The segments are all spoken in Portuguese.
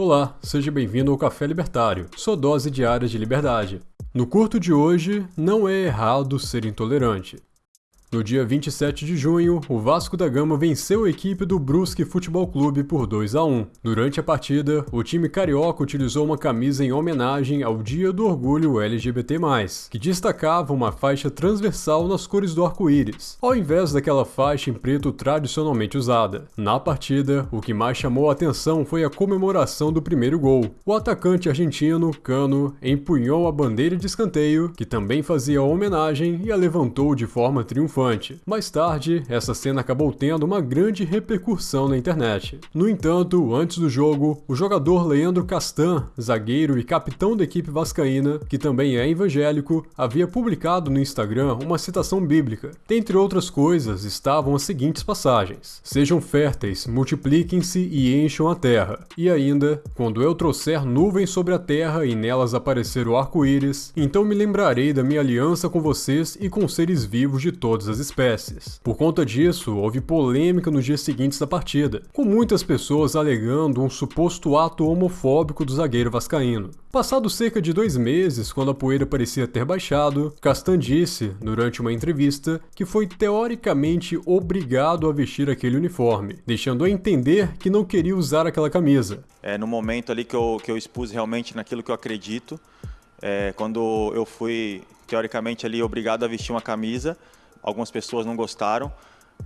Olá, seja bem-vindo ao Café Libertário, sua dose diária de liberdade. No curto de hoje, não é errado ser intolerante. No dia 27 de junho, o Vasco da Gama venceu a equipe do Brusque Futebol Clube por 2 a 1. Durante a partida, o time carioca utilizou uma camisa em homenagem ao Dia do Orgulho LGBT+, que destacava uma faixa transversal nas cores do arco-íris, ao invés daquela faixa em preto tradicionalmente usada. Na partida, o que mais chamou a atenção foi a comemoração do primeiro gol. O atacante argentino, Cano, empunhou a bandeira de escanteio, que também fazia homenagem e a levantou de forma triunfante Mais tarde, essa cena acabou tendo uma grande repercussão na internet. No entanto, antes do jogo, o jogador Leandro Castan, zagueiro e capitão da equipe vascaína, que também é evangélico, havia publicado no Instagram uma citação bíblica. Dentre outras coisas, estavam as seguintes passagens: Sejam férteis, multipliquem-se e encham a terra. E ainda, quando eu trouxer nuvens sobre a terra e nelas aparecer o arco-íris, então me lembrarei da minha aliança com vocês e com seres vivos de todas as espécies. Por conta disso, houve polêmica nos dias seguintes da partida, com muitas pessoas alegando um suposto ato homofóbico do zagueiro vascaíno. Passado cerca de dois meses, quando a poeira parecia ter baixado, Castan disse, durante uma entrevista, que foi teoricamente obrigado a vestir aquele uniforme, deixando a entender que não queria usar aquela camisa. É no momento ali que eu, que eu expus realmente naquilo que eu acredito, é, quando eu fui teoricamente ali obrigado a vestir uma camisa, algumas pessoas não gostaram,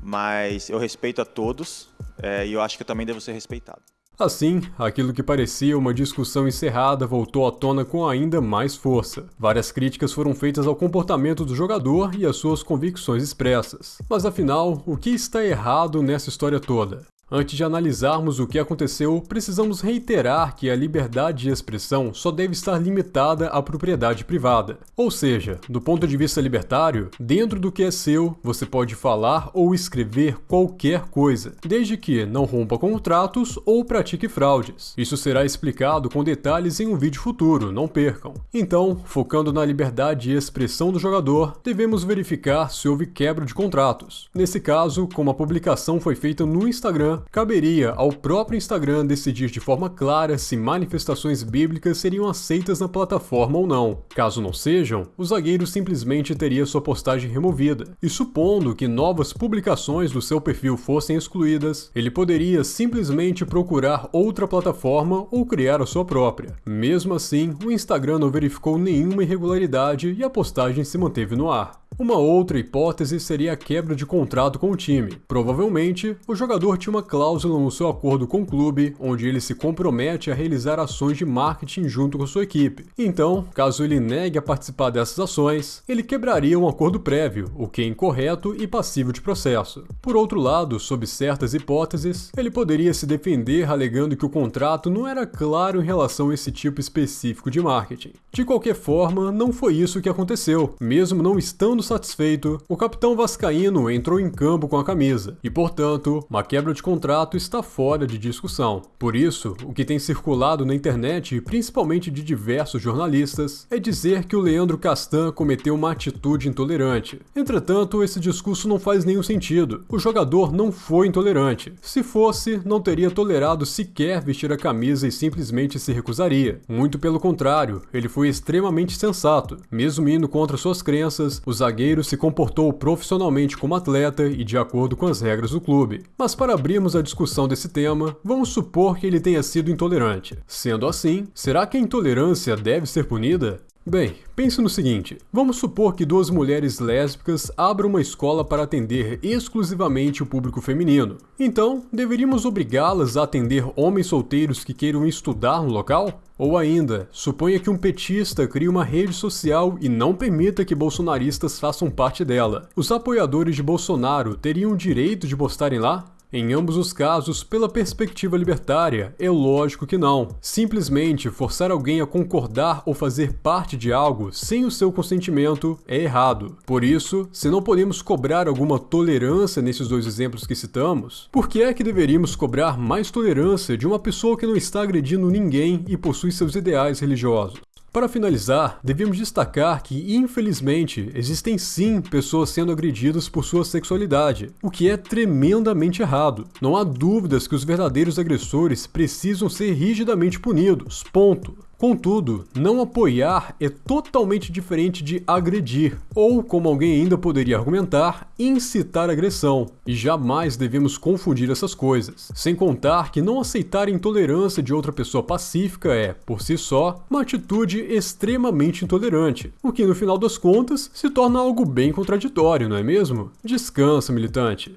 mas eu respeito a todos é, e eu acho que eu também devo ser respeitado. Assim, aquilo que parecia uma discussão encerrada voltou à tona com ainda mais força. Várias críticas foram feitas ao comportamento do jogador e às suas convicções expressas. Mas afinal, o que está errado nessa história toda? Antes de analisarmos o que aconteceu, precisamos reiterar que a liberdade de expressão só deve estar limitada à propriedade privada. Ou seja, do ponto de vista libertário, dentro do que é seu, você pode falar ou escrever qualquer coisa, desde que não rompa contratos ou pratique fraudes. Isso será explicado com detalhes em um vídeo futuro, não percam. Então, focando na liberdade de expressão do jogador, devemos verificar se houve quebra de contratos. Nesse caso, como a publicação foi feita no Instagram, caberia ao próprio Instagram decidir de forma clara se manifestações bíblicas seriam aceitas na plataforma ou não. Caso não sejam, o zagueiro simplesmente teria sua postagem removida. E supondo que novas publicações do seu perfil fossem excluídas, ele poderia simplesmente procurar outra plataforma ou criar a sua própria. Mesmo assim, o Instagram não verificou nenhuma irregularidade e a postagem se manteve no ar. Uma outra hipótese seria a quebra de contrato com o time. Provavelmente, o jogador tinha uma cláusula no seu acordo com o clube, onde ele se compromete a realizar ações de marketing junto com sua equipe. Então, caso ele negue a participar dessas ações, ele quebraria um acordo prévio, o que é incorreto e passível de processo. Por outro lado, sob certas hipóteses, ele poderia se defender alegando que o contrato não era claro em relação a esse tipo específico de marketing. De qualquer forma, não foi isso que aconteceu, mesmo não estando satisfeito, o capitão vascaíno entrou em campo com a camisa, e portanto, uma quebra de contrato está fora de discussão. Por isso, o que tem circulado na internet, principalmente de diversos jornalistas, é dizer que o Leandro Castan cometeu uma atitude intolerante. Entretanto, esse discurso não faz nenhum sentido. O jogador não foi intolerante. Se fosse, não teria tolerado sequer vestir a camisa e simplesmente se recusaria. Muito pelo contrário, ele foi extremamente sensato. Mesmo indo contra suas crenças, os zagueiro se comportou profissionalmente como atleta e de acordo com as regras do clube. Mas para abrirmos a discussão desse tema, vamos supor que ele tenha sido intolerante. Sendo assim, será que a intolerância deve ser punida? Bem, pense no seguinte: vamos supor que duas mulheres lésbicas abram uma escola para atender exclusivamente o público feminino. Então, deveríamos obrigá-las a atender homens solteiros que queiram estudar no local? Ou ainda, suponha que um petista crie uma rede social e não permita que bolsonaristas façam parte dela. Os apoiadores de Bolsonaro teriam o direito de postarem lá? Em ambos os casos, pela perspectiva libertária, é lógico que não. Simplesmente forçar alguém a concordar ou fazer parte de algo sem o seu consentimento é errado. Por isso, se não podemos cobrar alguma tolerância nesses dois exemplos que citamos, por que é que deveríamos cobrar mais tolerância de uma pessoa que não está agredindo ninguém e possui seus ideais religiosos? Para finalizar, devemos destacar que, infelizmente, existem sim pessoas sendo agredidas por sua sexualidade, o que é tremendamente errado. Não há dúvidas que os verdadeiros agressores precisam ser rigidamente punidos. Ponto. Contudo, não apoiar é totalmente diferente de agredir, ou, como alguém ainda poderia argumentar, incitar agressão. E jamais devemos confundir essas coisas. Sem contar que não aceitar intolerância de outra pessoa pacífica é, por si só, uma atitude extremamente intolerante, o que no final das contas se torna algo bem contraditório, não é mesmo? Descansa, militante.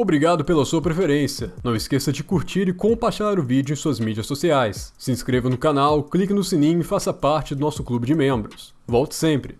Obrigado pela sua preferência. Não esqueça de curtir e compartilhar o vídeo em suas mídias sociais. Se inscreva no canal, clique no sininho e faça parte do nosso clube de membros. Volte sempre!